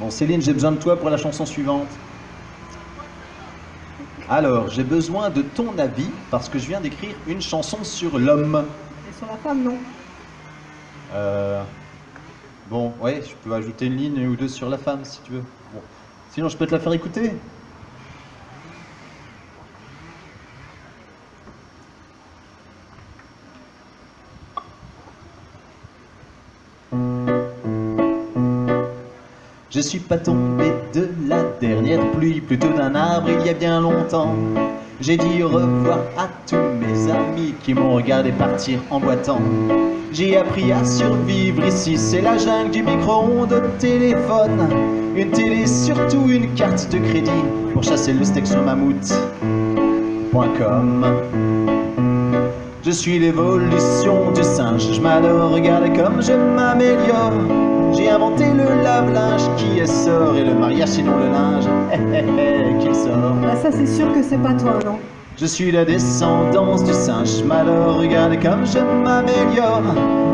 Bon, Céline, j'ai besoin de toi pour la chanson suivante. Alors, j'ai besoin de ton avis parce que je viens d'écrire une chanson sur l'homme. Et sur la femme, non. Euh, bon, ouais, je peux ajouter une ligne ou deux sur la femme si tu veux. Bon. Sinon, je peux te la faire écouter? Je suis pas tombé de la dernière pluie, plutôt d'un arbre il y a bien longtemps. J'ai dit au revoir à tous mes amis qui m'ont regardé partir en boitant. J'ai appris à survivre ici, c'est la jungle du micro-ondes téléphone. Une télé, surtout une carte de crédit pour chasser le steak sur mammouth.com. Je suis l'évolution du singe, je m'adore, regardez comme je m'améliore. J'ai inventé le lave-linge qui est sort et le mariage sinon le linge, qui sort. Bah ça c'est sûr que c'est pas toi, non. Je suis la descendance du singe, malheur, regardez comme je m'améliore.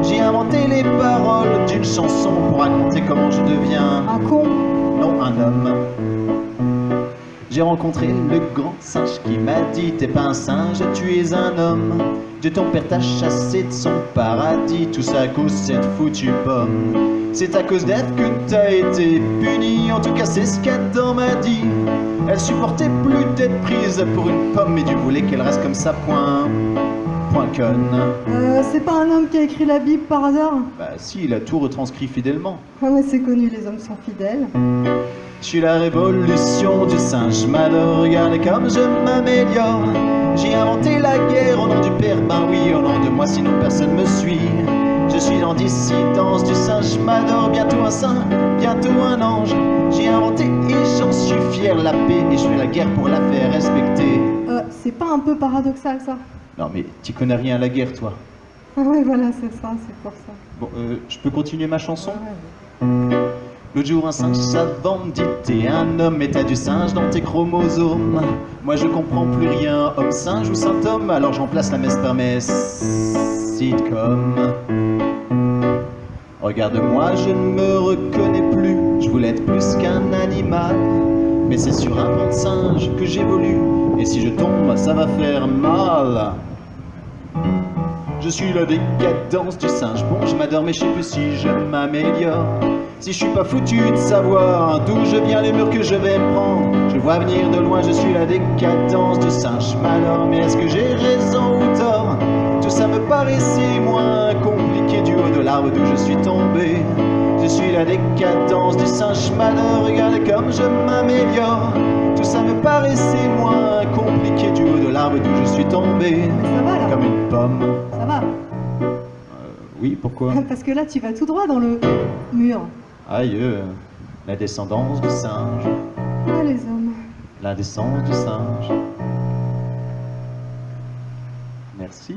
J'ai inventé les paroles d'une chanson pour raconter comment je deviens, Un con. non un homme. J'ai rencontré le grand singe qui m'a dit T'es pas un singe, tu es un homme. Dieu ton père t'a chassé de son paradis, tout ça à cause de cette foutue pomme. C'est à cause d'elle que t'as été puni, en tout cas c'est ce qu'Adam m'a dit. Elle supportait plus d'être prise pour une pomme, et Dieu voulait qu'elle reste comme ça, point. Point conne. Euh, c'est pas un homme qui a écrit la Bible par hasard? Bah si, il a tout retranscrit fidèlement. Ah ouais, c'est connu, les hommes sont fidèles. Je suis la révolution du singe, malheur, regardez comme je m'améliore. J'ai inventé la guerre au nom du père, ben oui, au nom de moi, sinon personne me suit. Je suis en dissidence du singe, m'adore, bientôt un saint, bientôt un ange. J'ai inventé et j'en suis fier la paix, et je fais la guerre pour la faire respecter. Euh, c'est pas un peu paradoxal ça? Non mais tu connais rien à la guerre, toi. Ah ouais, voilà, c'est ça, c'est pour ça. Bon, euh, je peux continuer ma chanson? Ah ouais. L'autre jour, un singe savant me dit un homme t'as du singe dans tes chromosomes. Moi, je comprends plus rien, homme singe ou saint homme. Alors, je remplace la messe par messe. Sitcom. Regarde-moi, je ne me reconnais plus. Je voulais être plus qu'un animal. Mais c'est sur un banc de singe que j'évolue. Et si je tombe, ça va faire mal. Je suis la décadence du singe. Bon, je m'adore, mais je sais plus si je m'améliore. Si je suis pas foutu de savoir d'où je viens, les murs que je vais prendre. Je vois venir de loin, je suis la décadence du singe. M'adore, mais est-ce que j'ai raison ou tort? Tout ça me paraissait moins compliqué du haut de l'arbre d'où je suis tombé. Je suis la décadence du singe. Je m'adore, regardez comme je m'améliore. Tout ça me paraissait moins compliqué du haut de l'arbre d'où je suis tombé. Ça va là Comme une pomme. Ça va Oui, pourquoi? Parce que là, tu vas tout droit dans le mur. Aïe, euh, la descendance du singe, Ah, les hommes. l'indécence du singe. Merci.